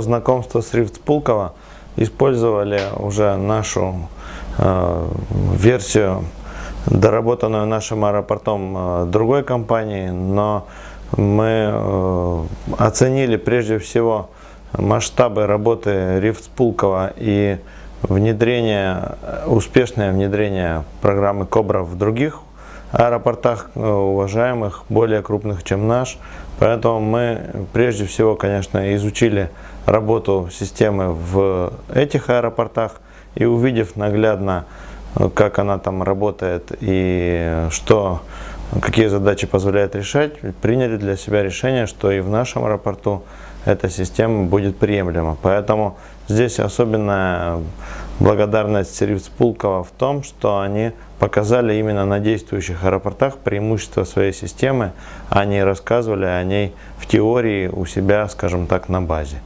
знакомства с Рифт Пулково использовали уже нашу э, версию, доработанную нашим аэропортом э, другой компании, но мы э, оценили прежде всего масштабы работы Рифт Пулково и внедрение, успешное внедрение программы Кобра в других аэропортах э, уважаемых, более крупных, чем наш. Поэтому мы прежде всего, конечно, изучили работу системы в этих аэропортах и увидев наглядно, э, как она там работает и что, какие задачи позволяет решать, приняли для себя решение, что и в нашем аэропорту эта система будет приемлема. Поэтому здесь особенная благодарность Сервис Пулкова в том, что они показали именно на действующих аэропортах преимущества своей системы, они рассказывали о ней в теории у себя, скажем так, на базе.